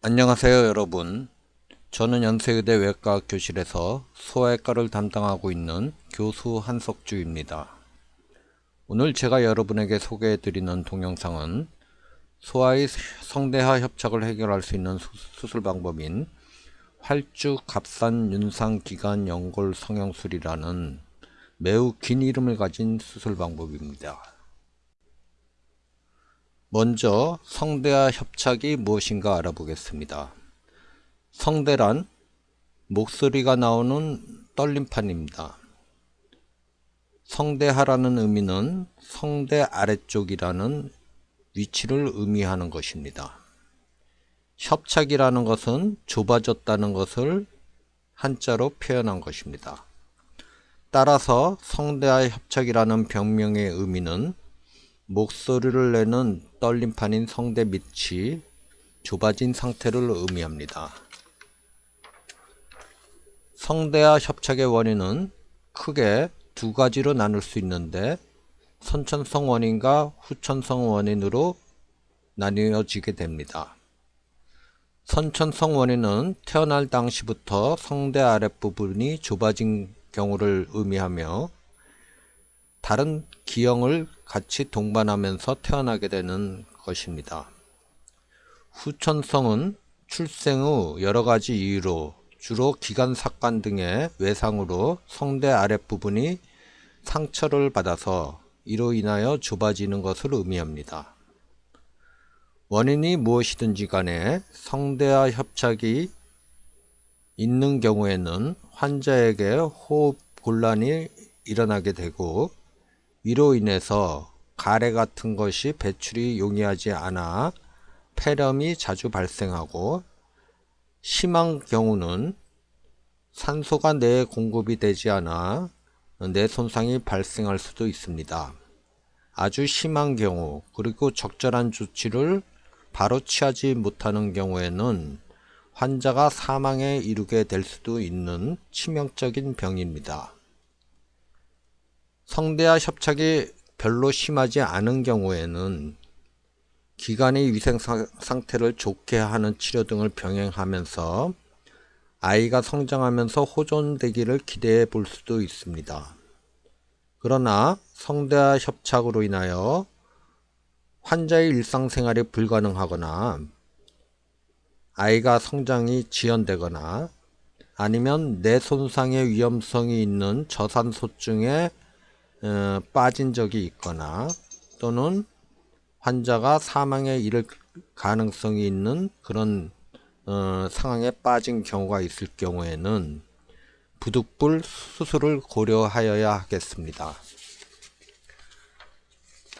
안녕하세요 여러분. 저는 연세의대 외과 교실에서 소아외과를 담당하고 있는 교수 한석주입니다. 오늘 제가 여러분에게 소개해 드리는 동영상은 소아의 성대하 협착을 해결할 수 있는 수술 방법인 활주 갑산 윤상 기관 연골 성형술이라는 매우 긴 이름을 가진 수술 방법입니다 먼저 성대와 협착이 무엇인가 알아보겠습니다. 성대란 목소리가 나오는 떨림판입니다. 성대하라는 의미는 성대 아래쪽이라는 위치를 의미하는 것입니다. 협착이라는 것은 좁아졌다는 것을 한자로 표현한 것입니다. 따라서 성대와 협착이라는 병명의 의미는 목소리를 내는 떨림판인 성대 밑이 좁아진 상태를 의미합니다. 성대와 협착의 원인은 크게 두 가지로 나눌 수 있는데 선천성 원인과 후천성 원인으로 나뉘어지게 됩니다. 선천성 원인은 태어날 당시부터 성대 아랫부분이 좁아진 경우를 의미하며 다른 기형을 같이 동반하면서 태어나게 되는 것입니다. 후천성은 출생 후 여러가지 이유로 주로 기관삭관 등의 외상으로 성대 아랫부분이 상처를 받아서 이로 인하여 좁아지는 것을 의미합니다. 원인이 무엇이든지 간에 성대와 협착이 있는 경우에는 환자에게 호흡 곤란이 일어나게 되고 이로 인해서 가래 같은 것이 배출이 용이하지 않아 폐렴이 자주 발생하고 심한 경우는 산소가 뇌에 공급이 되지 않아 뇌 손상이 발생할 수도 있습니다. 아주 심한 경우 그리고 적절한 조치를 바로 취하지 못하는 경우에는 환자가 사망에 이르게 될 수도 있는 치명적인 병입니다. 성대와 협착이 별로 심하지 않은 경우에는 기관의 위생 상태를 좋게 하는 치료 등을 병행하면서 아이가 성장하면서 호전되기를 기대해 볼 수도 있습니다. 그러나 성대와 협착으로 인하여 환자의 일상생활이 불가능하거나 아이가 성장이 지연되거나 아니면 뇌 손상의 위험성이 있는 저산소증에 어, 빠진 적이 있거나 또는 환자가 사망에 이를 가능성이 있는 그런 어, 상황에 빠진 경우가 있을 경우에는 부득불 수술을 고려하여야 하겠습니다.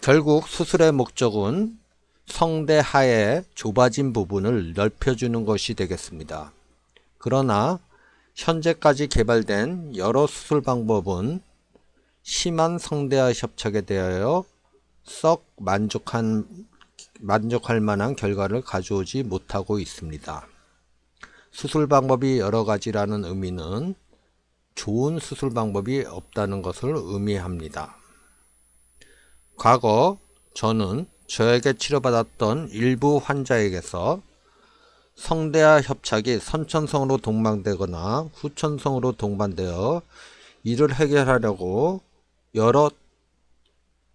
결국 수술의 목적은 성대 하의 좁아진 부분을 넓혀주는 것이 되겠습니다. 그러나 현재까지 개발된 여러 수술 방법은 심한 성대와 협착에 대하여 썩 만족한, 만족할 만한 결과를 가져오지 못하고 있습니다. 수술 방법이 여러 가지라는 의미는 좋은 수술 방법이 없다는 것을 의미합니다. 과거 저는 저에게 치료받았던 일부 환자에게서 성대와 협착이 선천성으로 동반되거나 후천성으로 동반되어 이를 해결하려고 여러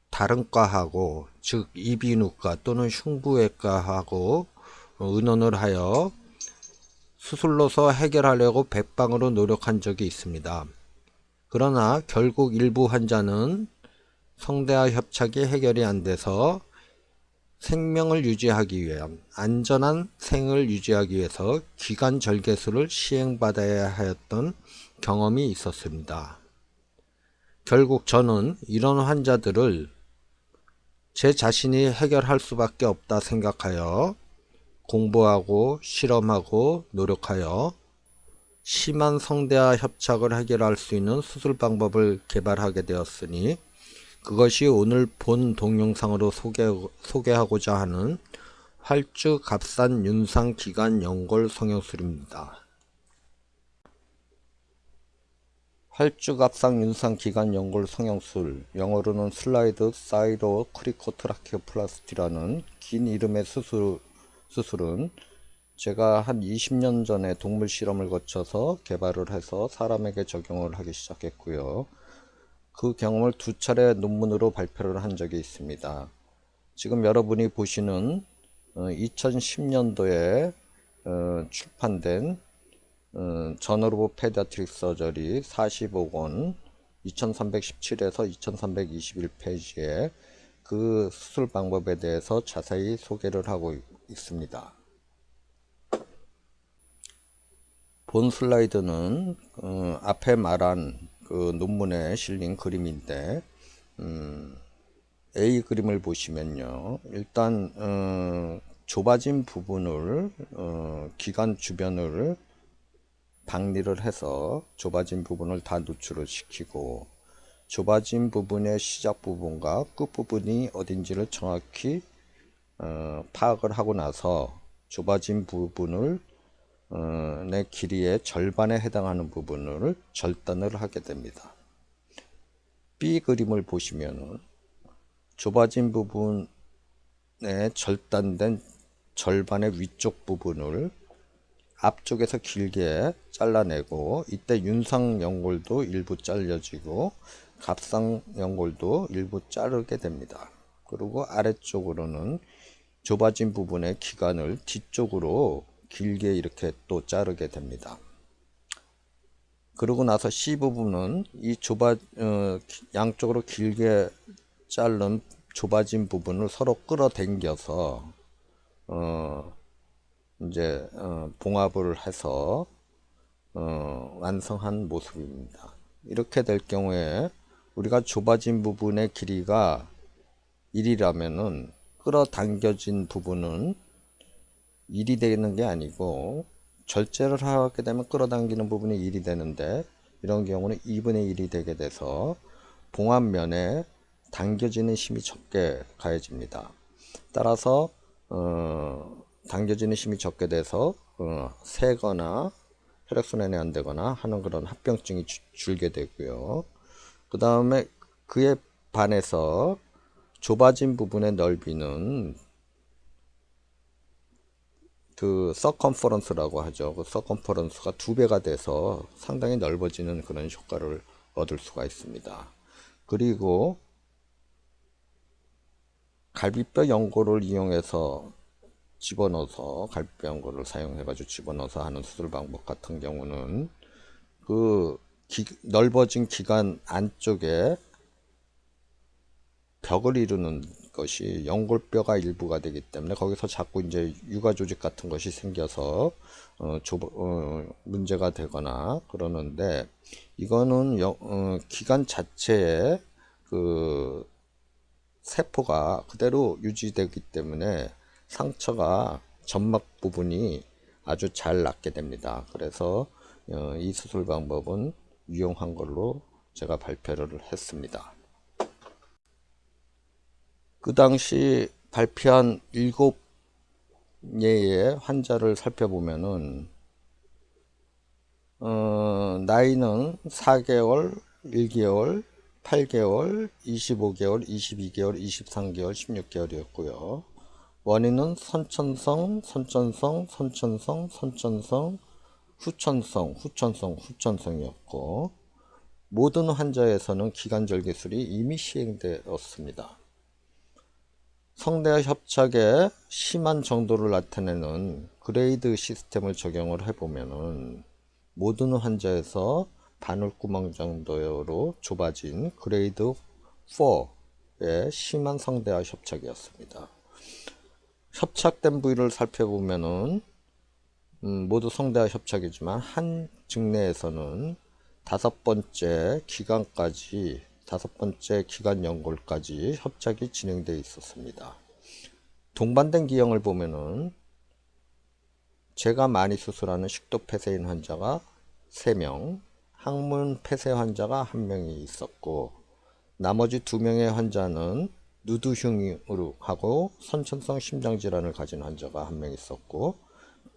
다른 과하고 즉 이비인후과 또는 흉부외과하고 의논을 하여 수술로서 해결하려고 백방으로 노력한 적이 있습니다. 그러나 결국 일부 환자는 성대와 협착이 해결이 안 돼서 생명을 유지하기 위한 안전한 생을 유지하기 위해서 기관 절개술을 시행받아야 하였던 경험이 있었습니다. 결국 저는 이런 환자들을 제 자신이 해결할 수밖에 없다 생각하여 공부하고 실험하고 노력하여 심한 성대와 협착을 해결할 수 있는 수술 방법을 개발하게 되었으니 그것이 오늘 본 동영상으로 소개, 소개하고자 하는 활주 갑상 윤상 기관 연골 성형술입니다. 활주 갑상 윤상 기관 연골 성형술 영어로는 slide thyrocricotracheoplasty라는 긴 이름의 수술, 수술은 제가 한 20년 전에 동물 실험을 거쳐서 개발을 해서 사람에게 적용을 하기 시작했고요. 그 경험을 두 차례 논문으로 발표를 한 적이 있습니다. 지금 여러분이 보시는 2010년도에 어, 출판된 Journal of Pediatric Surgery 45권 2317에서 2321페이지에 그 수술 방법에 대해서 자세히 소개를 하고 있습니다. 본 슬라이드는 어, 앞에 말한 그 논문에 실린 그림인데 음, A 그림을 보시면요 일단 어, 좁아진 부분을 어, 기관 주변을 박리를 해서 좁아진 부분을 다 노출을 시키고 좁아진 부분의 시작 부분과 끝 부분이 어딘지를 정확히 어, 파악을 하고 나서 좁아진 부분을 어, 내 길이의 절반에 해당하는 부분을 절단을 하게 됩니다. B 그림을 보시면 좁아진 부분에 절단된 절반의 위쪽 부분을 앞쪽에서 길게 잘라내고 이때 윤상 연골도 일부 잘려지고 갑상 연골도 일부 자르게 됩니다. 그리고 아래쪽으로는 좁아진 부분의 기관을 뒤쪽으로 길게 이렇게 또 자르게 됩니다. 그러고 나서 C 부분은 이 좁아 어, 양쪽으로 길게 자른 좁아진 부분을 서로 끌어당겨서 어, 이제 어, 봉합을 해서 어, 완성한 모습입니다. 이렇게 될 경우에 우리가 좁아진 부분의 길이가 1이라면은 끌어당겨진 부분은 1이 되는 게 아니고 절제를 하게 되면 끌어당기는 부분이 1이 되는데 이런 경우는 2분의 1이 되게 돼서 봉합면에 당겨지는 힘이 적게 가해집니다. 따라서 어, 당겨지는 힘이 적게 돼서 어, 새거나 혈액순환이 안 되거나 하는 그런 합병증이 주, 줄게 되고요. 그 다음에 그에 반해서 좁아진 부분의 넓이는 그 서컨퍼런스라고 하죠. 그 서컨퍼런스가 두 배가 돼서 상당히 넓어지는 그런 효과를 얻을 수가 있습니다. 그리고 갈비뼈 연골을 이용해서 집어넣어서 갈비뼈 연골을 사용해 가지고 집어넣어서 하는 수술 방법 같은 경우는 그 기, 넓어진 기관 안쪽에 벽을 이루는 것이 연골뼈가 일부가 되기 때문에 거기서 자꾸 이제 유가 조직 같은 것이 생겨서 어, 조, 어, 문제가 되거나 그러는데 이거는 여, 어, 기관 자체에 그 세포가 그대로 유지되기 때문에 상처가 점막 부분이 아주 잘 낫게 됩니다. 그래서 어, 이 수술 방법은 유용한 걸로 제가 발표를 했습니다. 그 당시 발표한 일곱 예의 환자를 살펴보면은 어, 나이는 4개월, 1개월, 8개월, 25개월, 22개월, 23개월, 16개월이었고요. 원인은 선천성, 선천성, 선천성, 선천성, 후천성, 후천성, 후천성이었고 모든 환자에서는 기관절개술이 이미 시행되었습니다. 성대와 협착의 심한 정도를 나타내는 그레이드 시스템을 적용을 해보면은 모든 환자에서 바늘구멍 정도로 좁아진 그레이드 4의 심한 성대와 협착이었습니다. 협착된 부위를 살펴보면은 음, 모두 성대와 협착이지만 한 증내에서는 다섯 번째 기관까지 다섯 번째 기관 연골까지 협착이 진행되어 있었습니다. 동반된 기형을 보면은 제가 많이 수술하는 식도 폐쇄인 환자가 3명, 항문 폐쇄 환자가 1명이 있었고 나머지 2명의 환자는 누두흉으로 하고 선천성 심장질환을 가진 환자가 한 명 있었고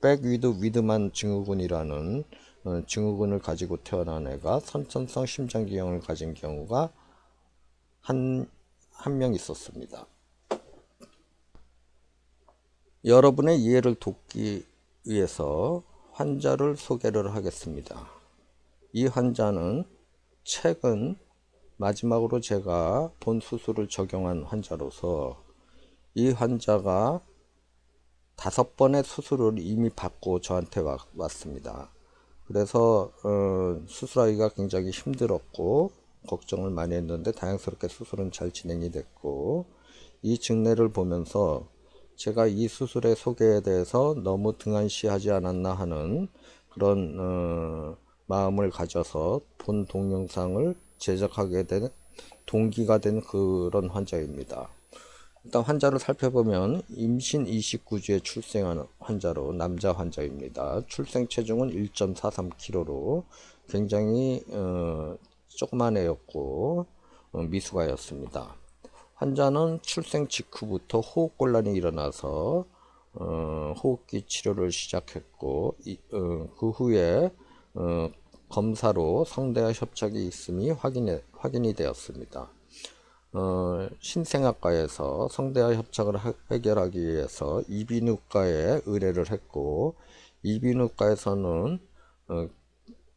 Beckwith-Wiedemann 증후군이라는 어, 증후군을 가지고 태어난 애가 선천성 심장기형을 가진 경우가 한 한 명 있었습니다. 여러분의 이해를 돕기 위해서 환자를 소개를 하겠습니다. 이 환자는 최근 마지막으로 제가 본 수술을 적용한 환자로서 이 환자가 다섯 번의 수술을 이미 받고 저한테 와, 왔습니다. 그래서 어, 수술하기가 굉장히 힘들었고 걱정을 많이 했는데 다행스럽게 수술은 잘 진행이 됐고 이 증례를 보면서 제가 이 수술의 소개에 대해서 너무 등한시하지 않았나 하는 그런 어, 마음을 가져서 본 동영상을 제작하게 된 동기가 된 그런 환자입니다. 일단 환자를 살펴보면 임신 29주에 출생한 환자로 남자 환자입니다. 출생 체중은 1.43kg로 굉장히 어, 조그만 애였고 어, 미숙아였습니다. 환자는 출생 직후부터 호흡곤란이 일어나서 어, 호흡기 치료를 시작했고 이, 어, 그 후에 어, 검사로 성대와 협착이 있음이 확인해, 확인이 되었습니다. 어, 신생아과에서 성대와 협착을 하, 해결하기 위해서 이비인후과에 의뢰를 했고 이비인후과에서는 어,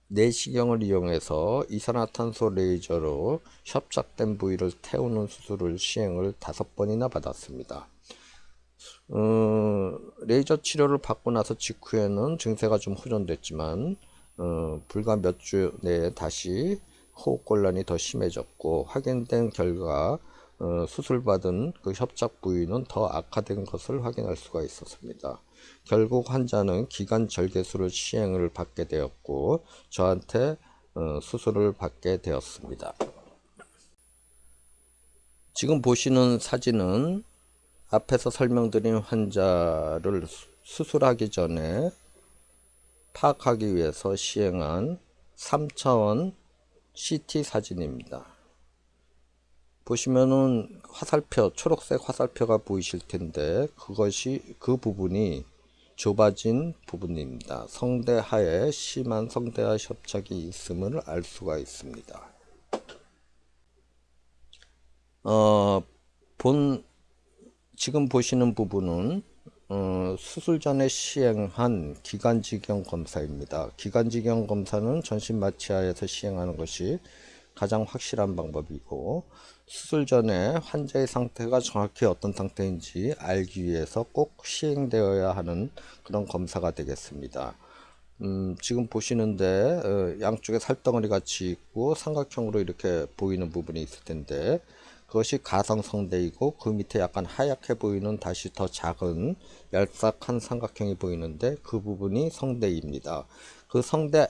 내시경을 이용해서 이산화탄소 레이저로 협착된 부위를 태우는 수술을 시행을 다섯 번이나 받았습니다. 어, 레이저 치료를 받고 나서 직후에는 증세가 좀 호전됐지만 어, 불과 몇 주 내에 다시 호흡곤란이 더 심해졌고 확인된 결과 어, 수술받은 그 협착 부위는 더 악화된 것을 확인할 수가 있었습니다. 결국 환자는 기관 절개술을 시행을 받게 되었고 저한테 어, 수술을 받게 되었습니다. 지금 보시는 사진은 앞에서 설명드린 환자를 수술하기 전에 파악하기 위해서 시행한 3차원 CT 사진입니다. 보시면은 화살표, 초록색 화살표가 보이실 텐데 그것이 그 부분이 좁아진 부분입니다. 성대하에 심한 성대하 협착이 있음을 알 수가 있습니다. 어, 본 지금 보시는 부분은 어, 수술 전에 시행한 기관지경 검사입니다. 기관지경 검사는 전신 마취하에서 시행하는 것이 가장 확실한 방법이고 수술 전에 환자의 상태가 정확히 어떤 상태인지 알기 위해서 꼭 시행되어야 하는 그런 검사가 되겠습니다. 음, 지금 보시는데 어, 양쪽에 살덩어리 같이 있고 삼각형으로 이렇게 보이는 부분이 있을 텐데 그것이 가성성대이고 그 밑에 약간 하얗게 보이는 다시 더 작은 얄싹한 삼각형이 보이는데 그 부분이 성대입니다. 그 성대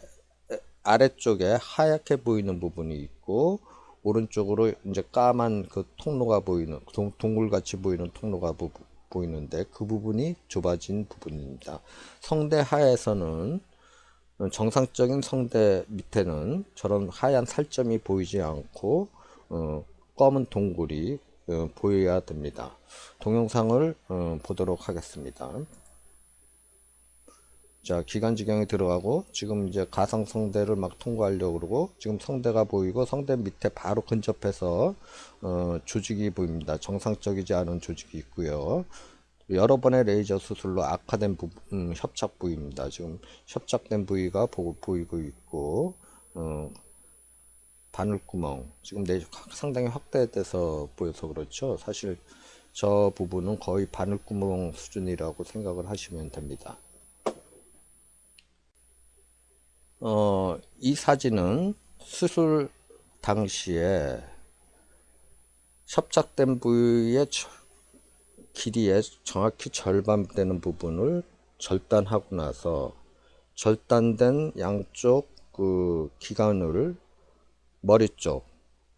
아래쪽에 하얗게 보이는 부분이 있고 오른쪽으로 이제 까만 그 통로가 보이는 동, 동굴같이 보이는 통로가 부, 보이는데 그 부분이 좁아진 부분입니다. 성대 하에서는 정상적인 성대 밑에는 저런 하얀 살점이 보이지 않고 어, 검은 동굴이 어, 보여야 됩니다. 동영상을 어, 보도록 하겠습니다. 자, 기관지경에 들어가고 지금 이제 가상 성대를 막 통과하려고 그러고 지금 성대가 보이고 성대 밑에 바로 근접해서 어, 조직이 보입니다. 정상적이지 않은 조직이 있고요. 여러 번의 레이저 수술로 악화된 부, 음, 협착 부위입니다. 지금 협착된 부위가 보, 보이고 있고 어, 바늘구멍. 지금 내 상당히 확대돼서 보여서 그렇죠? 사실 저 부분은 거의 바늘구멍 수준이라고 생각을 하시면 됩니다. 어, 이 사진은 수술 당시에 협착된 부위의 길이의 정확히 절반 되는 부분을 절단하고 나서 절단된 양쪽 그 기관을 머리 쪽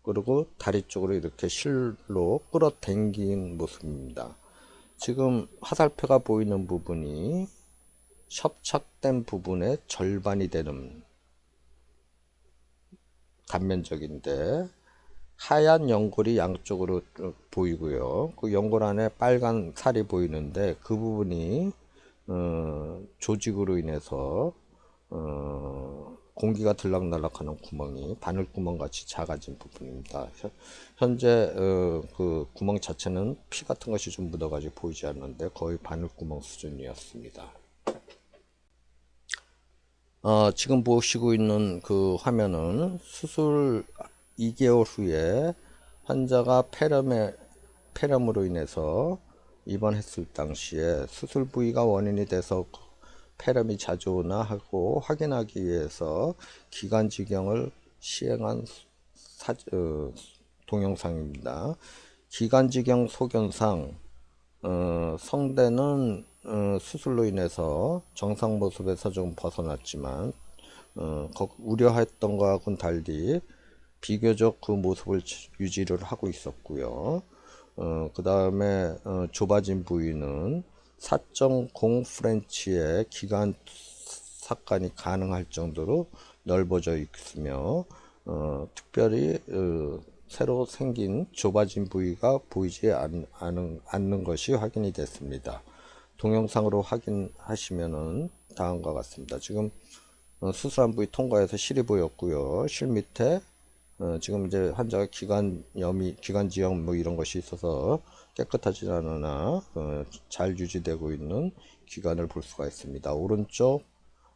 그리고 다리 쪽으로 이렇게 실로 끌어당긴 모습입니다. 지금 화살표가 보이는 부분이 협착된 부분의 절반이 되는 단면적인데 하얀 연골이 양쪽으로 보이고요. 그 연골 안에 빨간 살이 보이는데 그 부분이 어, 조직으로 인해서 어, 공기가 들락날락하는 구멍이 바늘구멍 같이 작아진 부분입니다. 현재 어, 그 구멍 자체는 피 같은 것이 좀 묻어가지고 보이지 않는데 거의 바늘구멍 수준이었습니다. 어, 지금 보시고 있는 그 화면은 수술 2개월 후에 환자가 폐렴에, 폐렴으로 인해서 입원했을 당시에 수술 부위가 원인이 돼서 폐렴이 자주 오나 하고 확인하기 위해서 기관지경을 시행한 사, 어, 동영상입니다. 기관지경 소견상 어, 성대는 어, 수술로 인해서 정상 모습에서 좀 벗어났지만 어, 우려했던 것과는 달리 비교적 그 모습을 유지를 하고 있었고요. 어, 그 다음에 어, 좁아진 부위는 4.0 프렌치의 기관 삭간이 가능할 정도로 넓어져 있으며 어, 특별히 어, 새로 생긴 좁아진 부위가 보이지 않, 않은, 않는 것이 확인이 됐습니다. 동영상으로 확인하시면은 다음과 같습니다. 지금 어, 수술한 부위 통과해서 실이 보였고요. 실 밑에 어, 지금 이제 환자가 기관염이 기관지염 뭐 이런 것이 있어서 깨끗하지 않으나 어, 잘 유지되고 있는 기관을 볼 수가 있습니다. 오른쪽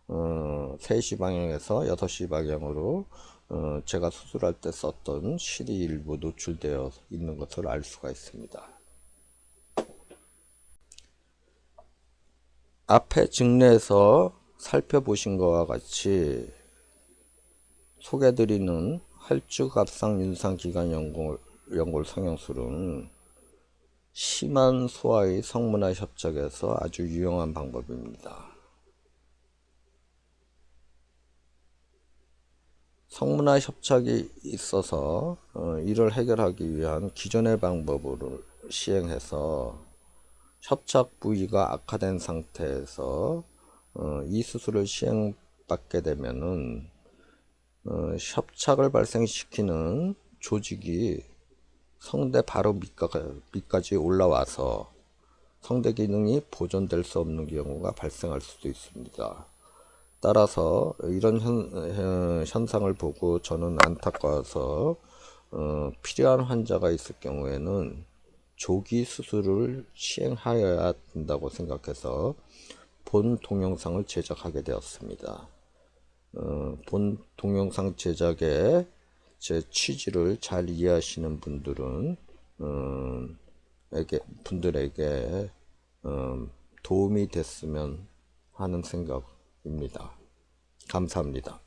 어, 3시 방향에서 6시 방향으로 어, 제가 수술할 때 썼던 실이 일부 노출되어 있는 것을 알 수가 있습니다. 앞에 증례에서 살펴보신 것과 같이 소개드리는 활주갑상 윤상 기관 연골, 연골 성형술은 심한 소화의 성문화 협착에서 아주 유용한 방법입니다. 성문화 협착이 있어서 어, 이를 해결하기 위한 기존의 방법을 시행해서 협착 부위가 악화된 상태에서 어, 이 수술을 시행받게 되면은 어, 협착을 발생시키는 조직이 성대 바로 밑까, 지 올라와서 성대 기능이 보존될 수 없는 경우가 발생할 수도 있습니다. 따라서 이런 현, 현상을 보고 저는 안타까워서 어, 필요한 환자가 있을 경우에는 조기 수술을 시행하여야 된다고 생각해서 본 동영상을 제작하게 되었습니다. 어, 본 동영상 제작에 제 취지를 잘 이해하시는 분들은 어, 에게, 분들에게 어, 도움이 됐으면 하는 생각입니다. 감사합니다.